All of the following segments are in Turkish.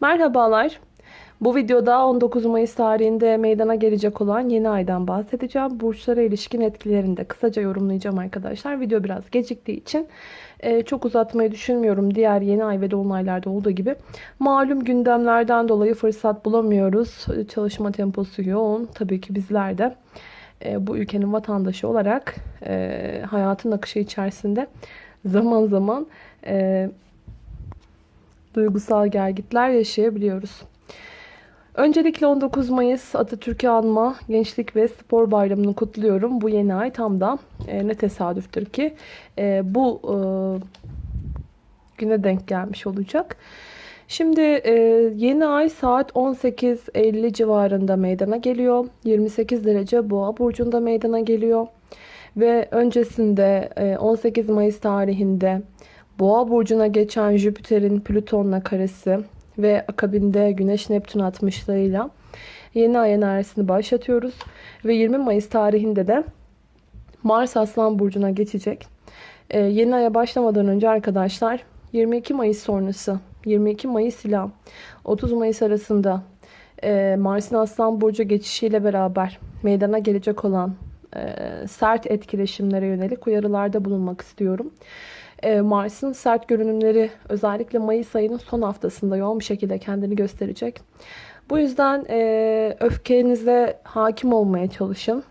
Merhabalar. Bu videoda 19 Mayıs tarihinde meydana gelecek olan yeni aydan bahsedeceğim. Burçlara ilişkin etkilerini de kısaca yorumlayacağım arkadaşlar. Video biraz geciktiği için e, çok uzatmayı düşünmüyorum. Diğer yeni ay ve dolunaylarda olduğu gibi. Malum gündemlerden dolayı fırsat bulamıyoruz. Çalışma temposu yoğun. Tabii ki bizler de e, bu ülkenin vatandaşı olarak e, hayatın akışı içerisinde zaman zaman duygusal gergitler yaşayabiliyoruz. Öncelikle 19 Mayıs Atatürk'ü anma Gençlik ve Spor Bayramı'nı kutluyorum. Bu yeni ay tam da e, ne tesadüftür ki e, bu e, güne denk gelmiş olacak. Şimdi e, yeni ay saat 18.50 civarında meydana geliyor. 28 derece Boğa burcunda meydana geliyor. Ve öncesinde e, 18 Mayıs tarihinde Boğa burcuna geçen Jüpiter'in Plüton'la karesi ve akabinde Güneş Neptün atmışlarıyla yeni ay enerjisini başlatıyoruz. Ve 20 Mayıs tarihinde de Mars Aslan Burcu'na geçecek. Ee, yeni aya başlamadan önce arkadaşlar 22 Mayıs sonrası 22 Mayıs ile 30 Mayıs arasında e, Mars'ın Aslan Burcu geçişiyle beraber meydana gelecek olan e, sert etkileşimlere yönelik uyarılarda bulunmak istiyorum. E, Mars'ın sert görünümleri özellikle Mayıs ayının son haftasında yoğun bir şekilde kendini gösterecek. Bu yüzden e, öfkenize hakim olmaya çalışın.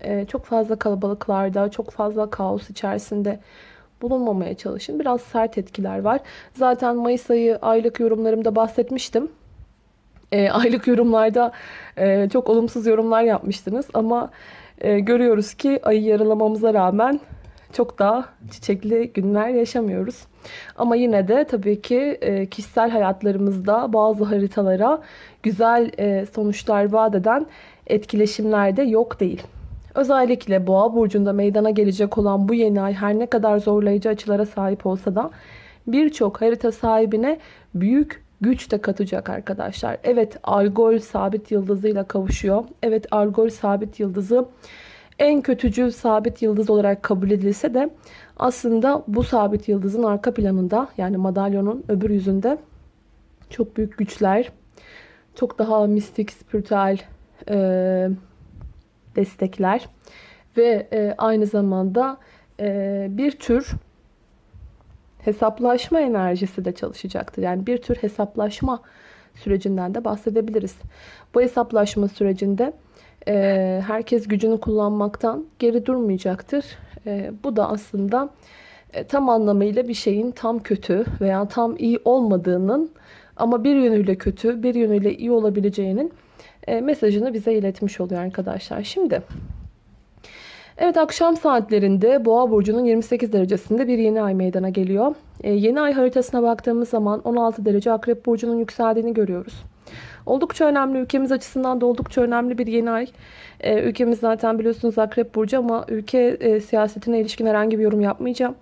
E, çok fazla kalabalıklarda, çok fazla kaos içerisinde bulunmamaya çalışın. Biraz sert etkiler var. Zaten Mayıs ayı aylık yorumlarımda bahsetmiştim. E, aylık yorumlarda e, çok olumsuz yorumlar yapmıştınız ama e, görüyoruz ki ayı yaralamamıza rağmen çok daha çiçekli günler yaşamıyoruz. Ama yine de tabii ki e, kişisel hayatlarımızda bazı haritalara güzel e, sonuçlar vaat eden etkileşimler de yok değil. Özellikle boğa burcunda meydana gelecek olan bu yeni ay her ne kadar zorlayıcı açılara sahip olsa da birçok harita sahibine büyük güç de katacak arkadaşlar. Evet Algol sabit yıldızıyla kavuşuyor. Evet Algol sabit yıldızı en kötücül sabit yıldız olarak kabul edilse de aslında bu sabit yıldızın arka planında yani madalyonun öbür yüzünde çok büyük güçler, çok daha mistik, spiritüel e, destekler ve e, aynı zamanda e, bir tür hesaplaşma enerjisi de çalışacaktır. Yani bir tür hesaplaşma sürecinden de bahsedebiliriz. Bu hesaplaşma sürecinde e, herkes gücünü kullanmaktan geri durmayacaktır. E, bu da aslında e, tam anlamıyla bir şeyin tam kötü veya tam iyi olmadığının ama bir yönüyle kötü, bir yönüyle iyi olabileceğinin e, mesajını bize iletmiş oluyor arkadaşlar. Şimdi Evet akşam saatlerinde Boğa burcunun 28 derecesinde bir yeni ay meydana geliyor. E, yeni ay haritasına baktığımız zaman 16 derece Akrep burcunun yükseldiğini görüyoruz. Oldukça önemli. Ülkemiz açısından da oldukça önemli bir yeni ay. Ee, ülkemiz zaten biliyorsunuz Akrep Burcu ama ülke e, siyasetine ilişkin herhangi bir yorum yapmayacağım.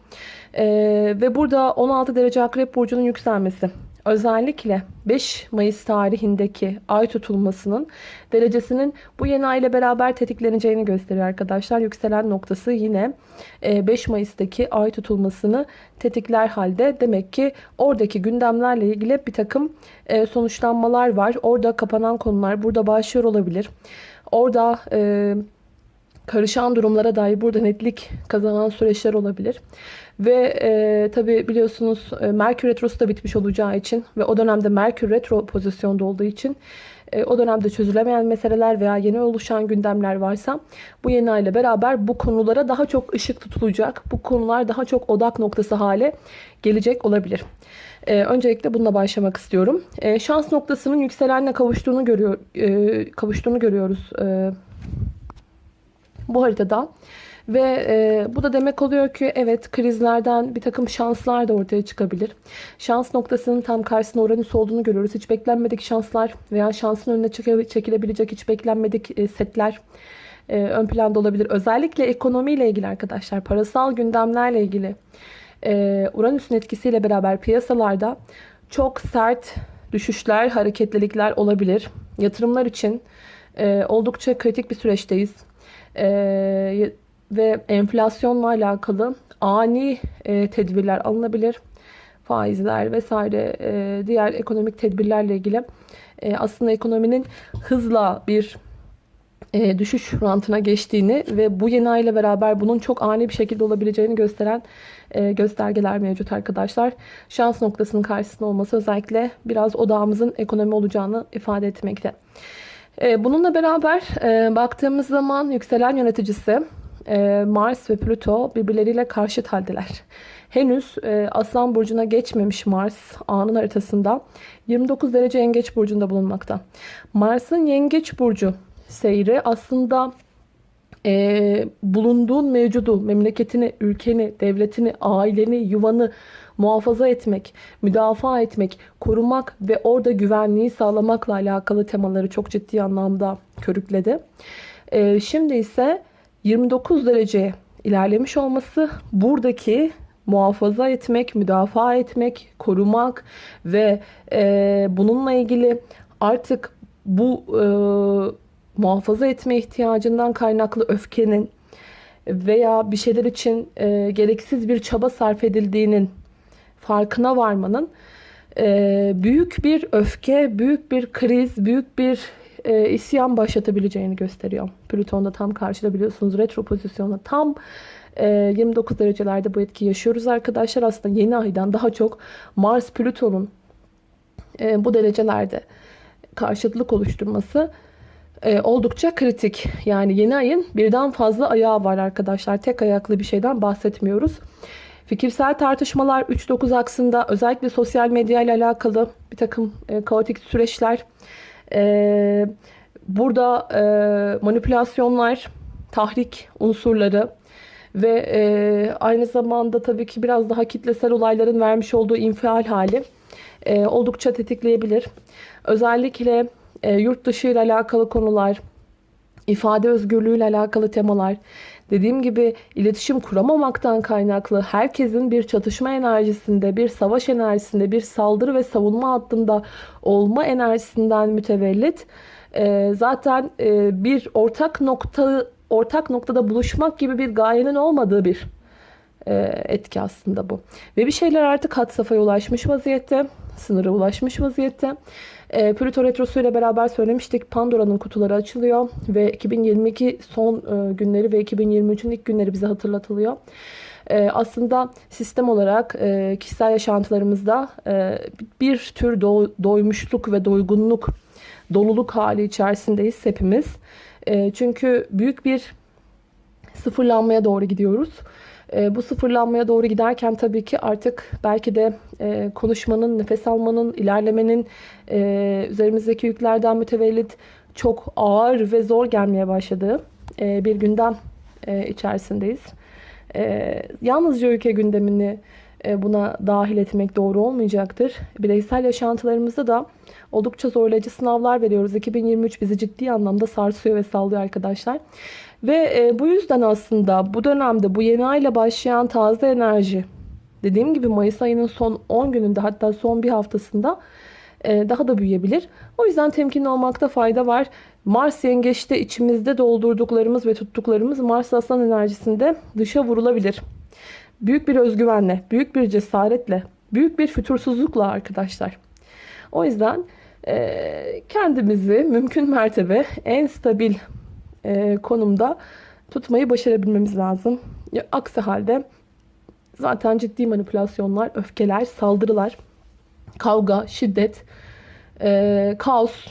Ee, ve burada 16 derece Akrep Burcu'nun yükselmesi özellikle 5 Mayıs tarihindeki ay tutulmasının derecesinin bu yeni ay ile beraber tetikleneceğini gösteriyor arkadaşlar. Yükselen noktası yine 5 e, Mayıs'taki ay tutulmasını tetikler halde demek ki oradaki gündemlerle ilgili bir takım e, sonuçlanmalar var. Orada kapanan konular burada başlıyor olabilir. Orada e, karışan durumlara dair burada netlik kazanan süreçler olabilir. Ve e, tabi biliyorsunuz e, Merkür Retrosu da bitmiş olacağı için ve o dönemde Merkür Retro pozisyonda olduğu için e, o dönemde çözülemeyen meseleler veya yeni oluşan gündemler varsa bu yeni ay beraber bu konulara daha çok ışık tutulacak. Bu konular daha çok odak noktası hale gelecek olabilir. E, öncelikle bununla başlamak istiyorum. E, şans noktasının yükselenle kavuştuğunu görüyor, e, kavuştuğunu görüyoruz. E, bu haritada. Ve e, bu da demek oluyor ki evet krizlerden bir takım şanslar da ortaya çıkabilir. Şans noktasının tam karşısında Uranüs olduğunu görüyoruz. Hiç beklenmedik şanslar veya şansın önüne çekilebilecek hiç beklenmedik e, setler e, ön planda olabilir. Özellikle ekonomiyle ilgili arkadaşlar, parasal gündemlerle ilgili e, Uranüs'ün etkisiyle beraber piyasalarda çok sert düşüşler, hareketlilikler olabilir. Yatırımlar için e, oldukça kritik bir süreçteyiz. E, ve enflasyonla alakalı ani e, tedbirler alınabilir. faizler vesaire e, diğer ekonomik tedbirlerle ilgili e, aslında ekonominin hızla bir e, düşüş rantına geçtiğini ve bu yeni ay beraber bunun çok ani bir şekilde olabileceğini gösteren e, göstergeler mevcut arkadaşlar. Şans noktasının karşısında olması özellikle biraz odağımızın ekonomi olacağını ifade etmekte. E, bununla beraber e, baktığımız zaman yükselen yöneticisi e, Mars ve Plüto birbirleriyle karşıt haldeler. Henüz e, Aslan Burcu'na geçmemiş Mars anın haritasında 29 derece Yengeç Burcu'nda bulunmakta. Mars'ın Yengeç Burcu seyri aslında e, bulunduğun mevcudu, memleketini, ülkeni, devletini, aileni, yuvanı muhafaza etmek, müdafaa etmek, korumak ve orada güvenliği sağlamakla alakalı temaları çok ciddi anlamda körükledi. E, şimdi ise 29 derece ilerlemiş olması buradaki muhafaza etmek, müdafaa etmek, korumak ve e, bununla ilgili artık bu e, muhafaza etme ihtiyacından kaynaklı öfkenin veya bir şeyler için e, gereksiz bir çaba sarf edildiğinin farkına varmanın e, büyük bir öfke, büyük bir kriz, büyük bir e, isyan başlatabileceğini gösteriyor. Plüton'da tam karşıda biliyorsunuz retro pozisyonda tam e, 29 derecelerde bu etki yaşıyoruz arkadaşlar. Aslında yeni aydan daha çok Mars Plüton'un e, bu derecelerde karşıtlık oluşturması e, oldukça kritik. Yani yeni ayın birden fazla ayağı var arkadaşlar. Tek ayaklı bir şeyden bahsetmiyoruz. Fikirsel tartışmalar 3-9 aksında özellikle sosyal medya ile alakalı bir takım e, kaotik süreçler. E, burada e, manipülasyonlar, tahrik unsurları ve e, aynı zamanda tabii ki biraz daha kitlesel olayların vermiş olduğu infial hali e, oldukça tetikleyebilir. Özellikle e, yurt dışı ile alakalı konular, ifade özgürlüğü ile alakalı temalar, dediğim gibi iletişim kuramamaktan kaynaklı herkesin bir çatışma enerjisinde, bir savaş enerjisinde, bir saldırı ve savunma hattında olma enerjisinden mütevellit e, zaten e, bir ortak nokta ortak noktada buluşmak gibi bir gayenin olmadığı bir e, etki aslında bu. Ve bir şeyler artık had safhaya ulaşmış vaziyette, sınıra ulaşmış vaziyette. E, Plüto Retrosu ile beraber söylemiştik. Pandora'nın kutuları açılıyor ve 2022 son e, günleri ve 2023'ün ilk günleri bize hatırlatılıyor. E, aslında sistem olarak e, kişisel yaşantılarımızda e, bir tür do doymuşluk ve doygunluk, doluluk hali içerisindeyiz hepimiz. E, çünkü büyük bir sıfırlanmaya doğru gidiyoruz. E, bu sıfırlanmaya doğru giderken tabii ki artık belki de e, konuşmanın, nefes almanın, ilerlemenin e, üzerimizdeki yüklerden mütevellit çok ağır ve zor gelmeye başladığı e, bir gündem e, içerisindeyiz. E, yalnızca ülke gündemini buna dahil etmek doğru olmayacaktır. Bireysel yaşantılarımızda da oldukça zorlayıcı sınavlar veriyoruz. 2023 bizi ciddi anlamda sarsıyor ve sallıyor arkadaşlar. Ve e, bu yüzden aslında bu dönemde bu yeni ayla başlayan taze enerji dediğim gibi Mayıs ayının son 10 gününde hatta son bir haftasında e, daha da büyüyebilir. O yüzden temkinli olmakta fayda var. Mars yengeçte içimizde doldurduklarımız ve tuttuklarımız Mars aslan enerjisinde dışa vurulabilir. Büyük bir özgüvenle, büyük bir cesaretle, büyük bir fütursuzlukla arkadaşlar. O yüzden e, kendimizi mümkün mertebe en stabil e, konumda tutmayı başarabilmemiz lazım. Ya, aksi halde zaten ciddi manipülasyonlar, öfkeler, saldırılar, kavga, şiddet, e, kaos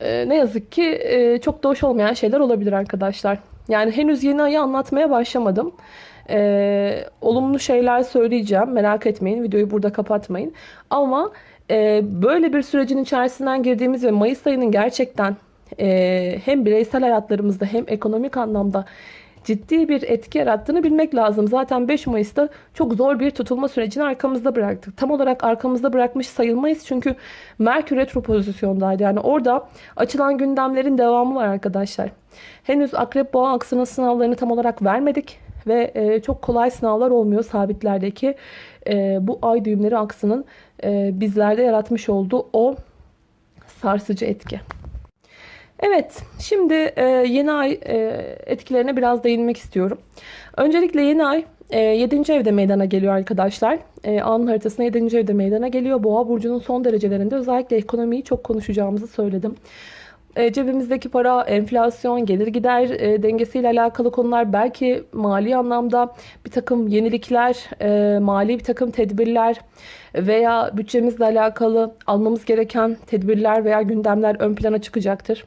e, ne yazık ki e, çok da hoş olmayan şeyler olabilir arkadaşlar. Yani henüz yeni ayı anlatmaya başlamadım. E, olumlu şeyler söyleyeceğim. Merak etmeyin. Videoyu burada kapatmayın. Ama e, böyle bir sürecin içerisinden girdiğimiz ve Mayıs ayının gerçekten e, hem bireysel hayatlarımızda hem ekonomik anlamda ciddi bir etki yarattığını bilmek lazım. Zaten 5 Mayıs'ta çok zor bir tutulma sürecini arkamızda bıraktık. Tam olarak arkamızda bırakmış sayılmayız çünkü Merkür retro pozisyondaydı. Yani orada açılan gündemlerin devamı var arkadaşlar. Henüz Akrep Boğa aksının sınavlarını tam olarak vermedik ve e, çok kolay sınavlar olmuyor sabitlerdeki e, bu ay düğümleri aksının e, bizlerde yaratmış olduğu o sarsıcı etki. Evet, şimdi e, yeni ay e, etkilerine biraz değinmek istiyorum. Öncelikle yeni ay e, 7. evde meydana geliyor arkadaşlar. E, Anın haritasında 7. evde meydana geliyor. Boğa burcunun son derecelerinde özellikle ekonomiyi çok konuşacağımızı söyledim. E, cebimizdeki para, enflasyon, gelir gider e, dengesiyle alakalı konular, belki mali anlamda bir takım yenilikler, e, mali bir takım tedbirler veya bütçemizle alakalı almamız gereken tedbirler veya gündemler ön plana çıkacaktır.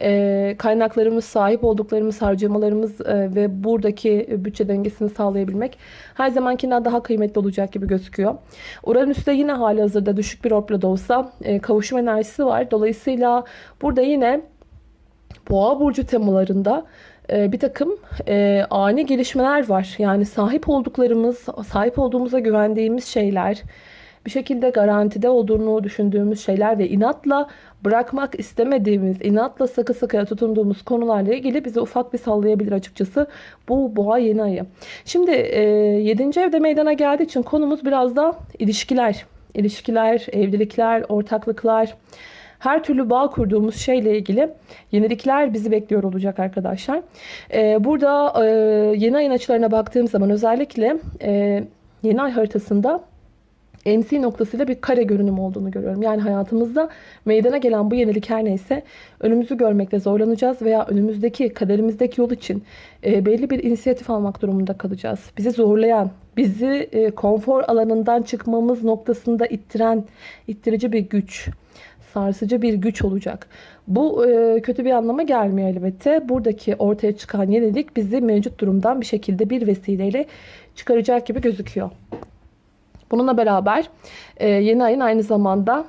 E, kaynaklarımız, sahip olduklarımız, harcamalarımız e, ve buradaki bütçe dengesini sağlayabilmek her zamankinden daha kıymetli olacak gibi gözüküyor. Uranüs'te yine hali hazırda düşük bir ortada olsa e, kavuşum enerjisi var. Dolayısıyla burada yine Boğa burcu temalarında e, bir takım e, ani gelişmeler var. Yani sahip olduklarımız, sahip olduğumuza güvendiğimiz şeyler, bir şekilde garantide olduğunu düşündüğümüz şeyler ve inatla bırakmak istemediğimiz, inatla sıkı sıkıya tutunduğumuz konularla ilgili bizi ufak bir sallayabilir açıkçası bu boğa yeni ayı. Şimdi e, 7. evde meydana geldiği için konumuz biraz da ilişkiler. İlişkiler, evlilikler, ortaklıklar, her türlü bağ kurduğumuz şeyle ilgili yenilikler bizi bekliyor olacak arkadaşlar. Ee, burada e, yeni ayın açılarına baktığım zaman özellikle e, yeni ay haritasında MC noktasıyla bir kare görünüm olduğunu görüyorum. Yani hayatımızda meydana gelen bu yenilik her neyse önümüzü görmekte zorlanacağız veya önümüzdeki kaderimizdeki yol için e, belli bir inisiyatif almak durumunda kalacağız. Bizi zorlayan, bizi e, konfor alanından çıkmamız noktasında ittiren, ittirici bir güç sarsıcı bir güç olacak. Bu e, kötü bir anlama gelmiyor elbette. Buradaki ortaya çıkan yenilik bizi mevcut durumdan bir şekilde bir vesileyle çıkaracak gibi gözüküyor. Bununla beraber e, yeni ayın aynı zamanda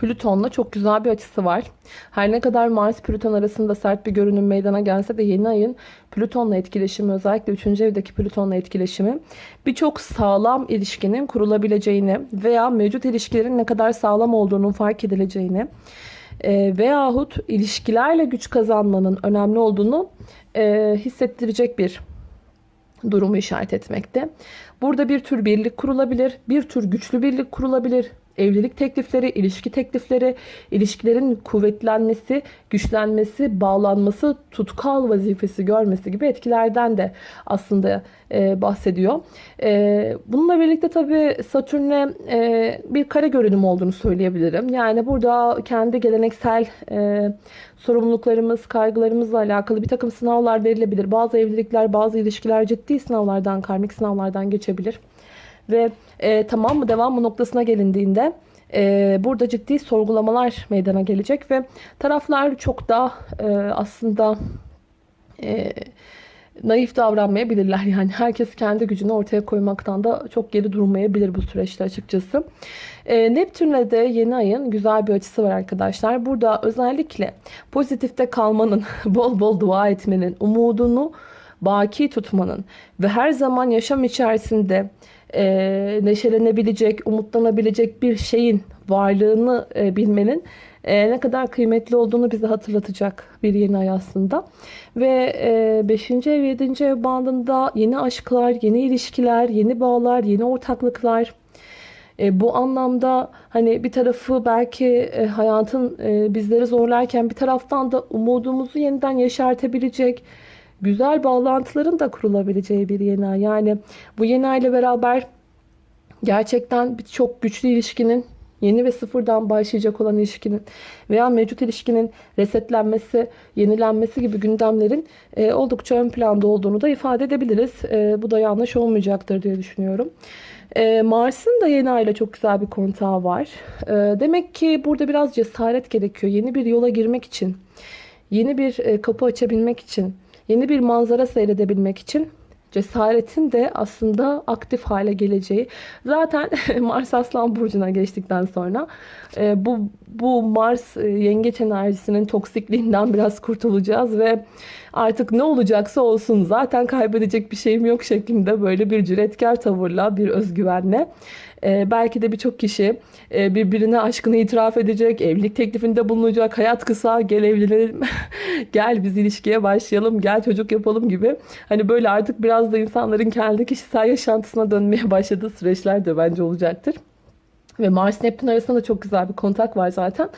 Plüton'la çok güzel bir açısı var. Her ne kadar Mars-Plüton arasında sert bir görünüm meydana gelse de yeni ayın Plüton'la etkileşimi özellikle 3. evdeki Plüton'la etkileşimi birçok sağlam ilişkinin kurulabileceğini veya mevcut ilişkilerin ne kadar sağlam olduğunun fark edileceğini e, veyahut ilişkilerle güç kazanmanın önemli olduğunu e, hissettirecek bir durumu işaret etmekte. Burada bir tür birlik kurulabilir, bir tür güçlü birlik kurulabilir, evlilik teklifleri, ilişki teklifleri, ilişkilerin kuvvetlenmesi, güçlenmesi, bağlanması, tutkal vazifesi görmesi gibi etkilerden de aslında e, bahsediyor. E, bununla birlikte tabii Satürn'e e, bir kare görünüm olduğunu söyleyebilirim. Yani burada kendi geleneksel e, sorumluluklarımız, kaygılarımızla alakalı bir takım sınavlar verilebilir. Bazı evlilikler, bazı ilişkiler ciddi sınavlardan, karmik sınavlardan geçebilir. Ve e, tamam mı devam mı noktasına gelindiğinde e, burada ciddi sorgulamalar meydana gelecek ve taraflar çok da e, aslında e, naif davranmayabilirler. Yani herkes kendi gücünü ortaya koymaktan da çok geri durmayabilir bu süreçte açıkçası. E, Neptün'le de yeni ayın güzel bir açısı var arkadaşlar. Burada özellikle pozitifte kalmanın, bol bol dua etmenin, umudunu baki tutmanın ve her zaman yaşam içerisinde e, neşelenebilecek, umutlanabilecek bir şeyin varlığını e, bilmenin e, ne kadar kıymetli olduğunu bize hatırlatacak bir yeni ay aslında. Ve 5. E, ev 7. ev bandında yeni aşklar, yeni ilişkiler, yeni bağlar, yeni ortaklıklar. E, bu anlamda hani bir tarafı belki e, hayatın e, bizleri zorlarken bir taraftan da umudumuzu yeniden yaşartabilecek güzel bağlantıların da kurulabileceği bir yeni ay. Yani bu yeni ay ile beraber gerçekten bir çok güçlü ilişkinin yeni ve sıfırdan başlayacak olan ilişkinin veya mevcut ilişkinin resetlenmesi, yenilenmesi gibi gündemlerin e, oldukça ön planda olduğunu da ifade edebiliriz. E, bu da yanlış olmayacaktır diye düşünüyorum. E, Mars'ın da yeni ayla çok güzel bir kontağı var. E, demek ki burada biraz cesaret gerekiyor. Yeni bir yola girmek için, yeni bir e, kapı açabilmek için, yeni bir manzara seyredebilmek için cesaretin de aslında aktif hale geleceği. Zaten Mars Aslan Burcu'na geçtikten sonra e, bu, bu Mars e, yengeç enerjisinin toksikliğinden biraz kurtulacağız ve artık ne olacaksa olsun zaten kaybedecek bir şeyim yok şeklinde böyle bir cüretkar tavırla, bir özgüvenle e, belki de birçok kişi e, birbirine aşkını itiraf edecek, evlilik teklifinde bulunacak, hayat kısa, gel evlenelim, gel biz ilişkiye başlayalım, gel çocuk yapalım gibi. Hani böyle artık biraz da insanların kendi kişisel yaşantısına dönmeye başladığı süreçler de bence olacaktır. Ve Mars Neptün arasında da çok güzel bir kontak var zaten.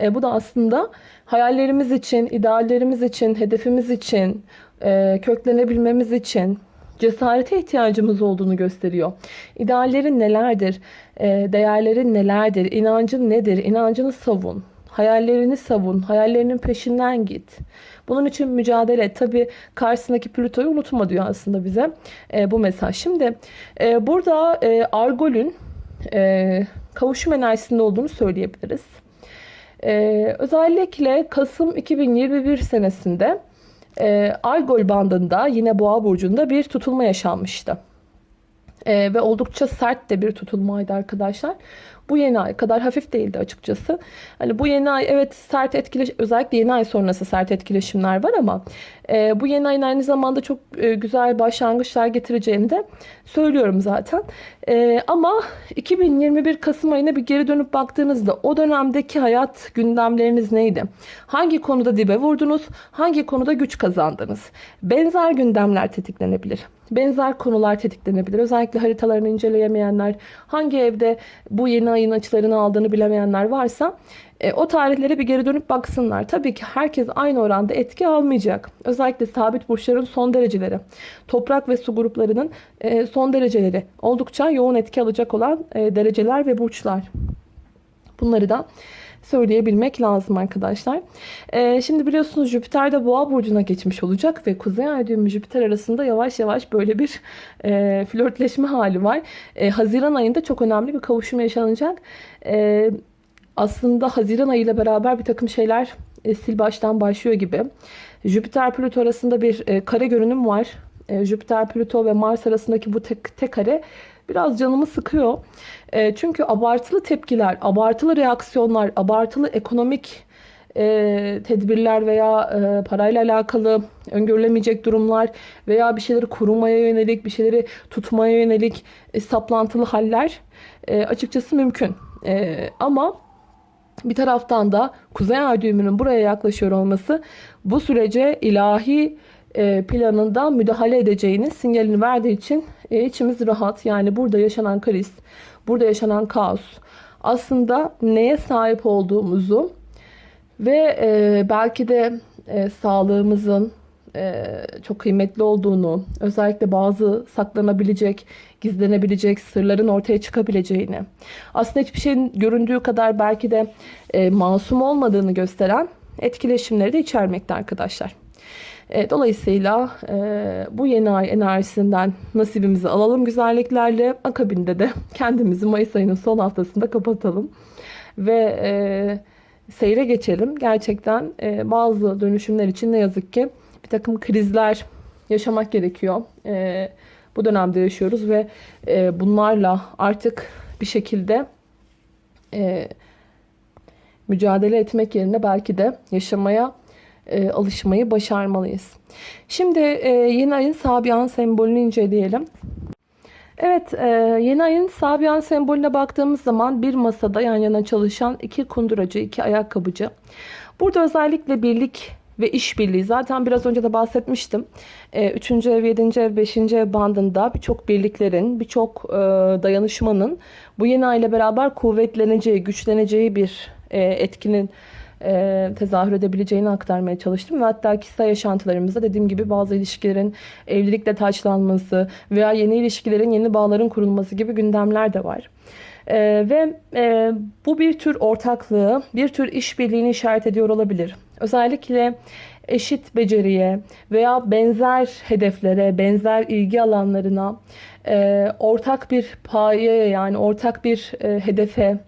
E, bu da aslında hayallerimiz için, ideallerimiz için, hedefimiz için, e, köklenebilmemiz için, cesarete ihtiyacımız olduğunu gösteriyor. İdeallerin nelerdir? E, değerlerin nelerdir? İnancın nedir? İnancını savun. Hayallerini savun. Hayallerinin peşinden git. Bunun için mücadele et. Tabi karşısındaki Plüto'yu unutma diyor aslında bize e, bu mesaj. Şimdi e, burada e, Argol'ün e, kavuşum enerjisinde olduğunu söyleyebiliriz. E, özellikle Kasım 2021 senesinde e, Argol bandında yine Boğa burcunda bir tutulma yaşanmıştı. E, ve oldukça sert de bir tutulmaydı arkadaşlar. Bu yeni ay kadar hafif değildi açıkçası. Hani bu yeni ay evet sert etkileş özellikle yeni ay sonrası sert etkileşimler var ama e, bu yeni ayın aynı zamanda çok e, güzel başlangıçlar getireceğini de söylüyorum zaten. E, ama 2021 Kasım ayına bir geri dönüp baktığınızda o dönemdeki hayat gündemleriniz neydi? Hangi konuda dibe vurdunuz? Hangi konuda güç kazandınız? Benzer gündemler tetiklenebilir. Benzer konular tetiklenebilir. Özellikle haritalarını inceleyemeyenler, hangi evde bu yeni ayın açılarını aldığını bilemeyenler varsa e, o tarihlere bir geri dönüp baksınlar. Tabii ki herkes aynı oranda etki almayacak. Özellikle sabit burçların son dereceleri, toprak ve su gruplarının e, son dereceleri oldukça yoğun etki alacak olan e, dereceler ve burçlar. Bunları da söyleyebilmek lazım arkadaşlar. Ee, şimdi biliyorsunuz Jüpiter de boğa burcuna geçmiş olacak ve Kuzey Ay düğümü Jüpiter arasında yavaş yavaş böyle bir e, flörtleşme hali var. E, Haziran ayında çok önemli bir kavuşum yaşanacak. E, aslında Haziran ayıyla beraber bir takım şeyler sil baştan başlıyor gibi. Jüpiter Plüto arasında bir kare görünüm var. E, Jüpiter Plüto ve Mars arasındaki bu tek, tek kare biraz canımı sıkıyor. E, çünkü abartılı tepkiler, abartılı reaksiyonlar, abartılı ekonomik e, tedbirler veya e, parayla alakalı öngörülemeyecek durumlar veya bir şeyleri korumaya yönelik, bir şeyleri tutmaya yönelik e, saplantılı haller e, açıkçası mümkün. E, ama bir taraftan da Kuzey Ay düğümünün buraya yaklaşıyor olması bu sürece ilahi e, planında müdahale edeceğini sinyalini verdiği için e, içimiz rahat. Yani burada yaşanan kriz, burada yaşanan kaos aslında neye sahip olduğumuzu ve e, belki de sağlığımızın çok kıymetli olduğunu, özellikle bazı saklanabilecek, gizlenebilecek sırların ortaya çıkabileceğini, aslında hiçbir şeyin göründüğü kadar belki de masum olmadığını gösteren etkileşimleri de içermekte arkadaşlar. E, dolayısıyla e, bu yeni ay enerjisinden nasibimizi alalım güzelliklerle. Akabinde de kendimizi Mayıs ayının son haftasında kapatalım. Ve e, seyre geçelim. Gerçekten e, bazı dönüşümler için ne yazık ki bir takım krizler yaşamak gerekiyor. E, bu dönemde yaşıyoruz ve e, bunlarla artık bir şekilde e, mücadele etmek yerine belki de yaşamaya e, alışmayı başarmalıyız. Şimdi e, yeni ayın Sabian sembolünü inceleyelim. Evet, e, yeni ayın Sabian sembolüne baktığımız zaman bir masada yan yana çalışan iki kunduracı, iki ayakkabıcı. Burada özellikle birlik ve işbirliği zaten biraz önce de bahsetmiştim. E, 3. ev, 7. ev, 5. ev bandında birçok birliklerin, birçok e, dayanışmanın bu yeni ay ile beraber kuvvetleneceği, güçleneceği bir e, etkinin e, tezahür edebileceğini aktarmaya çalıştım. Ve hatta kişisel yaşantılarımızda dediğim gibi bazı ilişkilerin evlilikle taçlanması veya yeni ilişkilerin, yeni bağların kurulması gibi gündemler de var. Ee, ve e, bu bir tür ortaklığı, bir tür işbirliğini işaret ediyor olabilir. Özellikle eşit beceriye veya benzer hedeflere, benzer ilgi alanlarına, e, ortak bir payeye yani ortak bir e, hedefe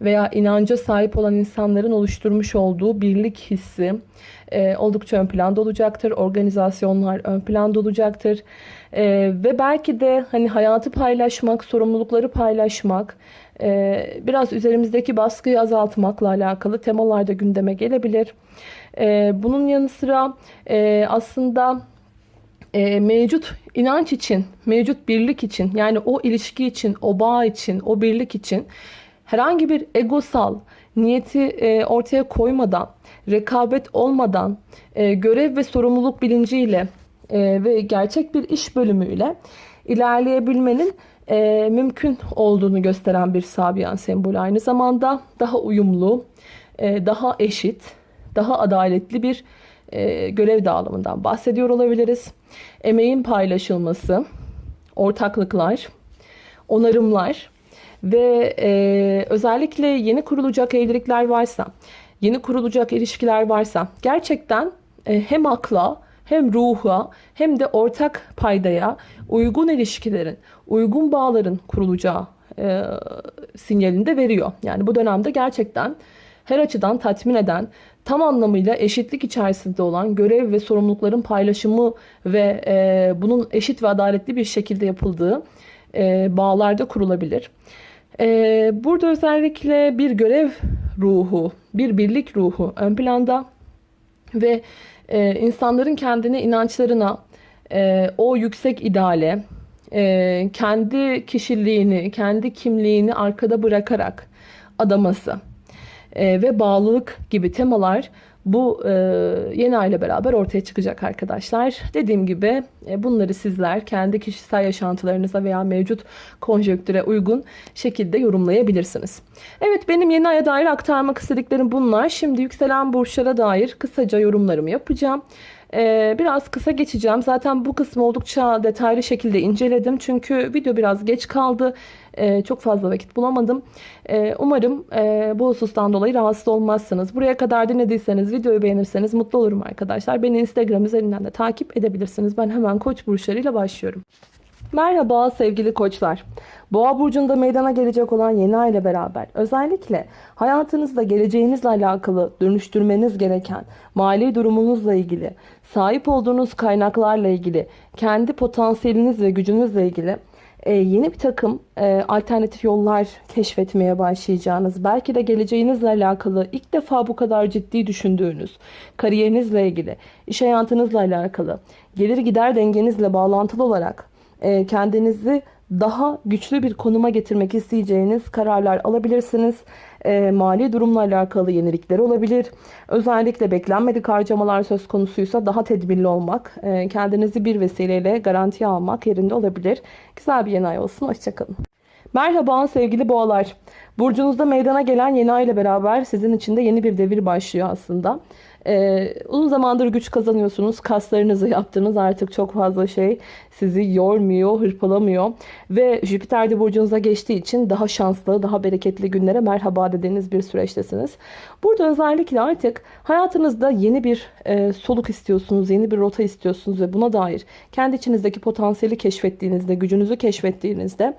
veya inanca sahip olan insanların oluşturmuş olduğu birlik hissi e, oldukça ön planda olacaktır. Organizasyonlar ön planda olacaktır. E, ve belki de hani hayatı paylaşmak, sorumlulukları paylaşmak, e, biraz üzerimizdeki baskıyı azaltmakla alakalı temalar da gündeme gelebilir. E, bunun yanı sıra e, aslında e, mevcut inanç için, mevcut birlik için yani o ilişki için, o bağ için, o birlik için herhangi bir egosal niyeti e, ortaya koymadan, rekabet olmadan, e, görev ve sorumluluk bilinciyle e, ve gerçek bir iş bölümüyle ilerleyebilmenin e, mümkün olduğunu gösteren bir Sabian sembolü. Aynı zamanda daha uyumlu, e, daha eşit, daha adaletli bir e, görev dağılımından bahsediyor olabiliriz. Emeğin paylaşılması, ortaklıklar, onarımlar ve e, özellikle yeni kurulacak evlilikler varsa, yeni kurulacak ilişkiler varsa gerçekten e, hem akla hem ruha hem de ortak paydaya uygun ilişkilerin, uygun bağların kurulacağı e, sinyalini de veriyor. Yani bu dönemde gerçekten her açıdan tatmin eden, tam anlamıyla eşitlik içerisinde olan görev ve sorumlulukların paylaşımı ve e, bunun eşit ve adaletli bir şekilde yapıldığı e, bağlarda kurulabilir. E, burada özellikle bir görev ruhu, bir birlik ruhu ön planda ve e, insanların kendine inançlarına, e, o yüksek ideale, e, kendi kişiliğini, kendi kimliğini arkada bırakarak adaması e, ve bağlılık gibi temalar bu e, yeni aile beraber ortaya çıkacak arkadaşlar. Dediğim gibi e, bunları sizler kendi kişisel yaşantılarınıza veya mevcut konjöktüre uygun şekilde yorumlayabilirsiniz. Evet benim yeni aya dair aktarmak istediklerim bunlar. Şimdi yükselen burçlara dair kısaca yorumlarımı yapacağım. Ee, biraz kısa geçeceğim. Zaten bu kısmı oldukça detaylı şekilde inceledim. Çünkü video biraz geç kaldı. Ee, çok fazla vakit bulamadım. Ee, umarım e, bu husustan dolayı rahatsız olmazsınız. Buraya kadar dinlediyseniz, videoyu beğenirseniz mutlu olurum arkadaşlar. Beni Instagram üzerinden de takip edebilirsiniz. Ben hemen koç burçlarıyla başlıyorum. Merhaba sevgili koçlar. Boğa burcunda meydana gelecek olan yeni ay ile beraber özellikle hayatınızda geleceğinizle alakalı dönüştürmeniz gereken mali durumunuzla ilgili, sahip olduğunuz kaynaklarla ilgili, kendi potansiyeliniz ve gücünüzle ilgili e, yeni bir takım e, alternatif yollar keşfetmeye başlayacağınız, belki de geleceğinizle alakalı ilk defa bu kadar ciddi düşündüğünüz, kariyerinizle ilgili, iş hayatınızla alakalı, gelir gider dengenizle bağlantılı olarak e, kendinizi daha güçlü bir konuma getirmek isteyeceğiniz kararlar alabilirsiniz. E, mali durumla alakalı yenilikler olabilir. Özellikle beklenmedik harcamalar söz konusuysa daha tedbirli olmak, e, kendinizi bir vesileyle garantiye almak yerinde olabilir. Güzel bir yeni ay olsun. Hoşçakalın. Merhaba sevgili boğalar. Burcunuzda meydana gelen yeni ay ile beraber sizin için de yeni bir devir başlıyor aslında. Ee, uzun zamandır güç kazanıyorsunuz. Kaslarınızı yaptığınız artık çok fazla şey sizi yormuyor, hırpalamıyor. Ve Jüpiter de burcunuza geçtiği için daha şanslı, daha bereketli günlere merhaba dediğiniz bir süreçtesiniz. Burada özellikle artık hayatınızda yeni bir e, soluk istiyorsunuz, yeni bir rota istiyorsunuz ve buna dair kendi içinizdeki potansiyeli keşfettiğinizde, gücünüzü keşfettiğinizde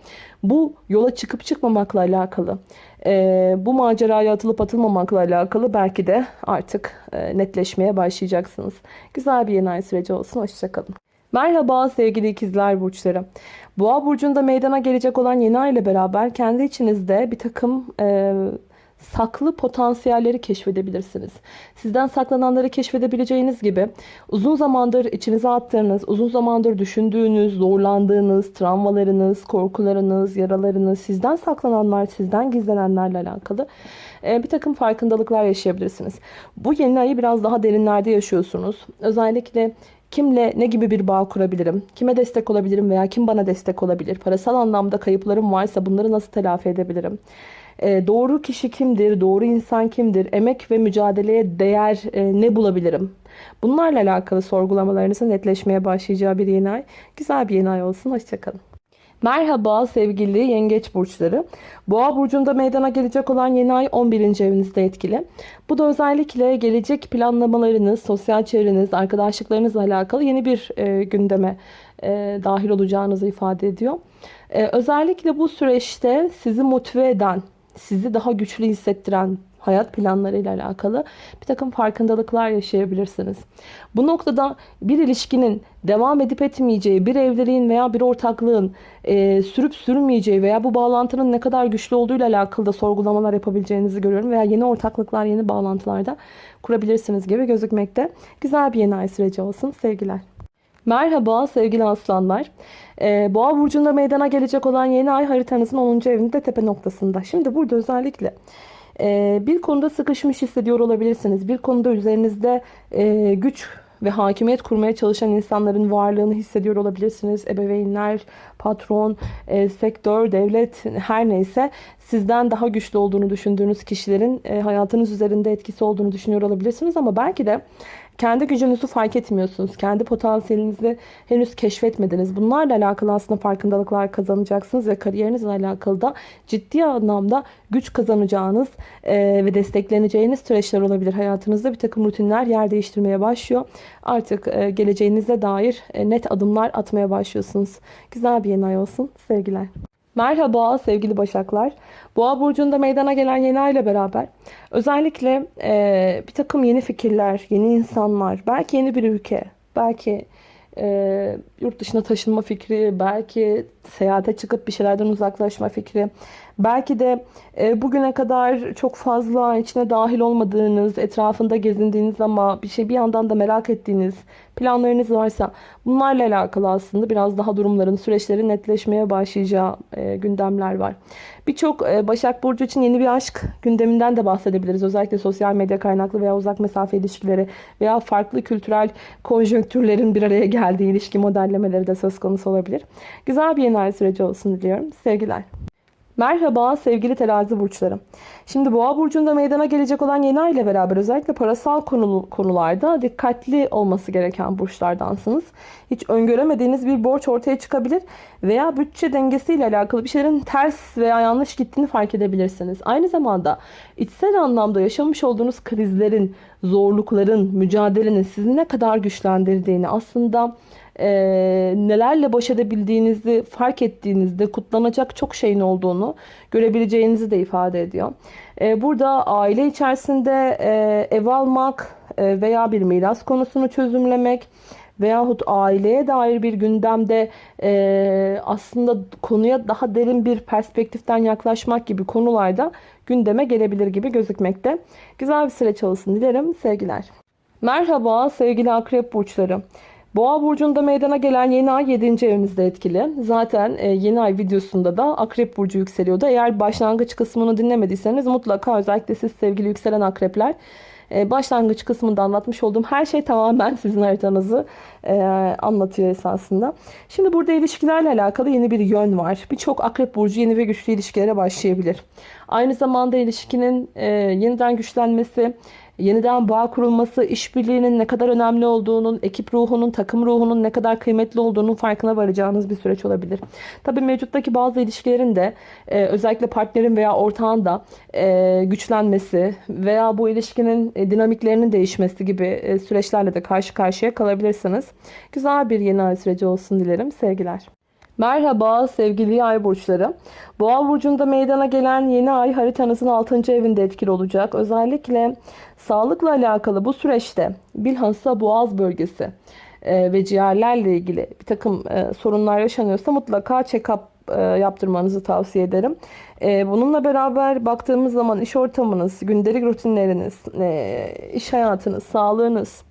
bu yola çıkıp çıkmamakla alakalı e, bu maceraya atılıp atılmamakla alakalı belki de artık e, netleşmeye başlayacaksınız. Güzel bir yeni ay süreci olsun. Hoşçakalın. Merhaba sevgili ikizler burçları. Boğa burcunda meydana gelecek olan yeni ay ile beraber kendi içinizde bir takım e, saklı potansiyelleri keşfedebilirsiniz. Sizden saklananları keşfedebileceğiniz gibi uzun zamandır içinize attığınız, uzun zamandır düşündüğünüz, zorlandığınız, travmalarınız, korkularınız, yaralarınız, sizden saklananlar, sizden gizlenenlerle alakalı e, bir takım farkındalıklar yaşayabilirsiniz. Bu yeni ayı biraz daha derinlerde yaşıyorsunuz. Özellikle Kimle ne gibi bir bağ kurabilirim? Kime destek olabilirim veya kim bana destek olabilir? Parasal anlamda kayıplarım varsa bunları nasıl telafi edebilirim? E, doğru kişi kimdir? Doğru insan kimdir? Emek ve mücadeleye değer e, ne bulabilirim? Bunlarla alakalı sorgulamalarınızın netleşmeye başlayacağı bir yeni ay. Güzel bir yeni ay olsun. Hoşçakalın. Merhaba sevgili yengeç burçları. Boğa burcunda meydana gelecek olan yeni ay 11. evinizde etkili. Bu da özellikle gelecek planlamalarınız, sosyal çevreniz, arkadaşlıklarınızla alakalı yeni bir e, gündeme e, dahil olacağınızı ifade ediyor. E, özellikle bu süreçte sizi motive eden, sizi daha güçlü hissettiren hayat planlarıyla alakalı bir takım farkındalıklar yaşayabilirsiniz. Bu noktada bir ilişkinin devam edip etmeyeceği, bir evliliğin veya bir ortaklığın e, sürüp sürmeyeceği veya bu bağlantının ne kadar güçlü olduğuyla alakalı da sorgulamalar yapabileceğinizi görüyorum. Veya yeni ortaklıklar, yeni bağlantılarda kurabilirsiniz gibi gözükmekte. Güzel bir yeni ay süreci olsun. Sevgiler. Merhaba sevgili aslanlar. Ee, Boğa burcunda meydana gelecek olan yeni ay haritanızın 10. evinde tepe noktasında. Şimdi burada özellikle e, bir konuda sıkışmış hissediyor olabilirsiniz. Bir konuda üzerinizde e, güç ve hakimiyet kurmaya çalışan insanların varlığını hissediyor olabilirsiniz. Ebeveynler, patron, e, sektör, devlet her neyse sizden daha güçlü olduğunu düşündüğünüz kişilerin e, hayatınız üzerinde etkisi olduğunu düşünüyor olabilirsiniz. Ama belki de Kendi gücünüzü fark etmiyorsunuz. Kendi potansiyelinizi henüz keşfetmediniz. Bunlarla alakalı aslında farkındalıklar kazanacaksınız ve kariyerinizle alakalı da ciddi anlamda güç kazanacağınız e, ve destekleneceğiniz süreçler olabilir. Hayatınızda bir takım rutinler yer değiştirmeye başlıyor. Artık e, geleceğinize dair e, net adımlar atmaya başlıyorsunuz. Güzel bir yeni ay olsun. Sevgiler. Merhaba sevgili Başaklar. Boğa burcunda meydana gelen yeni ay ile beraber özellikle e, bir takım yeni fikirler, yeni insanlar, belki yeni bir ülke, belki e, yurt dışına taşınma fikri, belki seyahate çıkıp bir şeylerden uzaklaşma fikri, belki de e, bugüne kadar çok fazla içine dahil olmadığınız, etrafında gezindiğiniz ama bir şey bir yandan da merak ettiğiniz planlarınız varsa bunlarla alakalı aslında biraz daha durumların, süreçlerin netleşmeye başlayacağı e, gündemler var. Birçok e, Başak Burcu için yeni bir aşk gündeminden de bahsedebiliriz. Özellikle sosyal medya kaynaklı veya uzak mesafe ilişkileri veya farklı kültürel konjonktürlerin bir araya geldiği ilişki modellemeleri de söz konusu olabilir. Güzel bir ay süreci olsun diliyorum. Sevgiler. Merhaba sevgili terazi burçlarım. Şimdi boğa burcunda meydana gelecek olan yeni ay ile beraber özellikle parasal konu, konularda dikkatli olması gereken burçlardansınız. Hiç öngöremediğiniz bir borç ortaya çıkabilir veya bütçe dengesiyle alakalı bir şeylerin ters veya yanlış gittiğini fark edebilirsiniz. Aynı zamanda içsel anlamda yaşamış olduğunuz krizlerin, zorlukların, mücadelenin sizi ne kadar güçlendirdiğini aslında e, nelerle baş edebildiğinizi fark ettiğinizde kutlanacak çok şeyin olduğunu görebileceğinizi de ifade ediyor. E, burada aile içerisinde e, ev almak e, veya bir miras konusunu çözümlemek veyahut aileye dair bir gündemde e, aslında konuya daha derin bir perspektiften yaklaşmak gibi konularda gündeme gelebilir gibi gözükmekte. Güzel bir süreç olsun dilerim. Sevgiler. Merhaba sevgili akrep burçları. Boğa burcunda meydana gelen yeni ay 7. evinizde etkili. Zaten e, yeni ay videosunda da akrep burcu yükseliyordu. Eğer başlangıç kısmını dinlemediyseniz mutlaka özellikle siz sevgili yükselen akrepler e, başlangıç kısmında anlatmış olduğum her şey tamamen sizin haritanızı e, anlatıyor esasında. Şimdi burada ilişkilerle alakalı yeni bir yön var. Birçok akrep burcu yeni ve güçlü ilişkilere başlayabilir. Aynı zamanda ilişkinin yeniden güçlenmesi, yeniden bağ kurulması, işbirliğinin ne kadar önemli olduğunun, ekip ruhunun, takım ruhunun ne kadar kıymetli olduğunun farkına varacağınız bir süreç olabilir. Tabii mevcuttaki bazı ilişkilerin de e, özellikle partnerin veya ortağın da e, güçlenmesi veya bu ilişkinin e, dinamiklerinin değişmesi gibi e, süreçlerle de karşı karşıya kalabilirsiniz. Güzel bir yeni ay süreci olsun dilerim. Sevgiler. Merhaba sevgili yay burçları. Boğa burcunda meydana gelen yeni ay haritanızın 6. evinde etkili olacak. Özellikle sağlıkla alakalı bu süreçte bilhassa boğaz bölgesi e, ve ciğerlerle ilgili bir takım e, sorunlar yaşanıyorsa mutlaka check-up e, yaptırmanızı tavsiye ederim. Bununla beraber baktığımız zaman iş ortamınız, gündelik rutinleriniz, iş hayatınız, sağlığınız,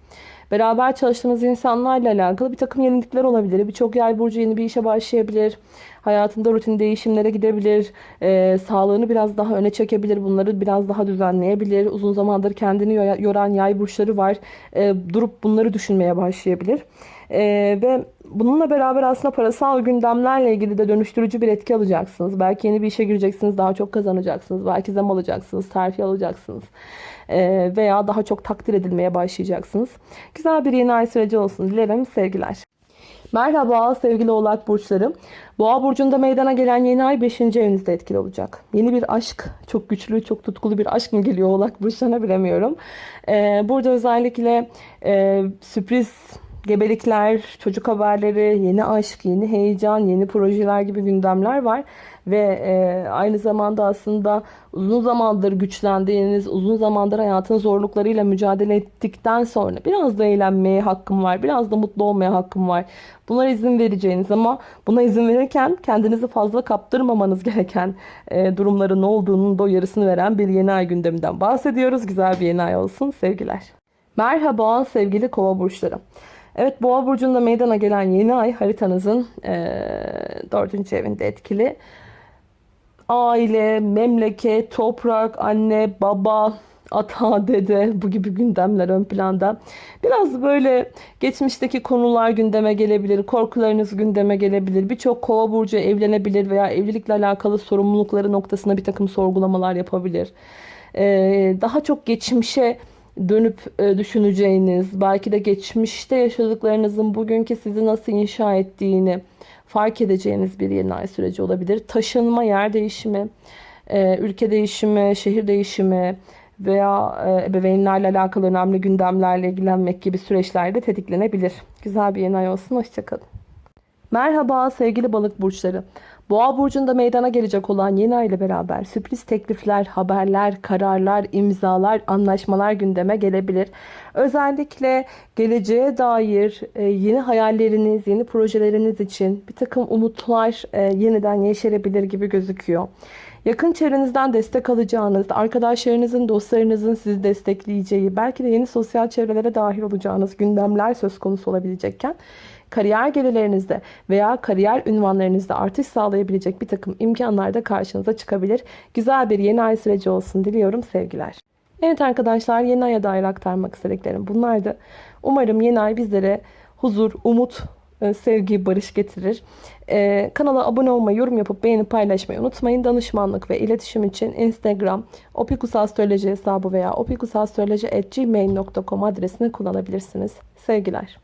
Beraber çalıştığınız insanlarla alakalı bir takım yenilikler olabilir. Birçok yay burcu yeni bir işe başlayabilir. Hayatında rutin değişimlere gidebilir. E, sağlığını biraz daha öne çekebilir. Bunları biraz daha düzenleyebilir. Uzun zamandır kendini yoran yay burçları var. E, durup bunları düşünmeye başlayabilir. E, ve bununla beraber aslında parasal gündemlerle ilgili de dönüştürücü bir etki alacaksınız. Belki yeni bir işe gireceksiniz, daha çok kazanacaksınız. Belki zam alacaksınız, terfi alacaksınız. E, veya daha çok takdir edilmeye başlayacaksınız. Güzel bir yeni ay süreci olsun. Dilerim sevgiler. Merhaba sevgili oğlak burçları. Boğa burcunda meydana gelen yeni ay 5. evinizde etkili olacak. Yeni bir aşk, çok güçlü, çok tutkulu bir aşk mı geliyor oğlak burçlarına bilemiyorum. Ee, burada özellikle e, sürpriz gebelikler, çocuk haberleri, yeni aşk, yeni heyecan, yeni projeler gibi gündemler var. Ve e, aynı zamanda aslında uzun zamandır güçlendiğiniz, uzun zamandır hayatın zorluklarıyla mücadele ettikten sonra biraz da eğlenmeye hakkım var, biraz da mutlu olmaya hakkım var. Buna izin vereceğiniz ama buna izin verirken kendinizi fazla kaptırmamanız gereken e, durumların olduğunun da uyarısını veren bir yeni ay gündeminden bahsediyoruz. Güzel bir yeni ay olsun sevgiler. Merhaba sevgili kova burçları. Evet boğa burcunda meydana gelen yeni ay haritanızın e, dördüncü evinde etkili. Aile, memleket, toprak, anne, baba, ata, dede bu gibi gündemler ön planda. Biraz böyle geçmişteki konular gündeme gelebilir, korkularınız gündeme gelebilir. Birçok kova burcu evlenebilir veya evlilikle alakalı sorumlulukları noktasında bir takım sorgulamalar yapabilir. Ee, daha çok geçmişe dönüp e, düşüneceğiniz, belki de geçmişte yaşadıklarınızın bugünkü sizi nasıl inşa ettiğini fark edeceğiniz bir yeni ay süreci olabilir. Taşınma, yer değişimi, e, ülke değişimi, şehir değişimi veya e, ebeveynlerle alakalı önemli gündemlerle ilgilenmek gibi süreçlerde tetiklenebilir. Güzel bir yeni ay olsun. Hoşçakalın. Merhaba sevgili balık burçları. Boğa burcunda meydana gelecek olan yeni ay ile beraber sürpriz teklifler, haberler, kararlar, imzalar, anlaşmalar gündeme gelebilir. Özellikle geleceğe dair e, yeni hayalleriniz, yeni projeleriniz için bir takım umutlar e, yeniden yeşerebilir gibi gözüküyor. Yakın çevrenizden destek alacağınız, arkadaşlarınızın, dostlarınızın sizi destekleyeceği, belki de yeni sosyal çevrelere dahil olacağınız gündemler söz konusu olabilecekken kariyer gelirlerinizde veya kariyer ünvanlarınızda artış sağlayabilecek bir takım imkanlar da karşınıza çıkabilir. Güzel bir yeni ay süreci olsun diliyorum sevgiler. Evet arkadaşlar yeni aya dair aktarmak istediklerim bunlardı. Umarım yeni ay bizlere huzur, umut, e, sevgi, barış getirir. Ee, kanala abone olmayı, yorum yapıp beğenip paylaşmayı unutmayın. Danışmanlık ve iletişim için Instagram, opikusastroloji hesabı veya opikusastroloji.gmail.com adresini kullanabilirsiniz. Sevgiler.